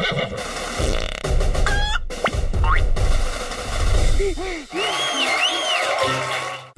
Ah!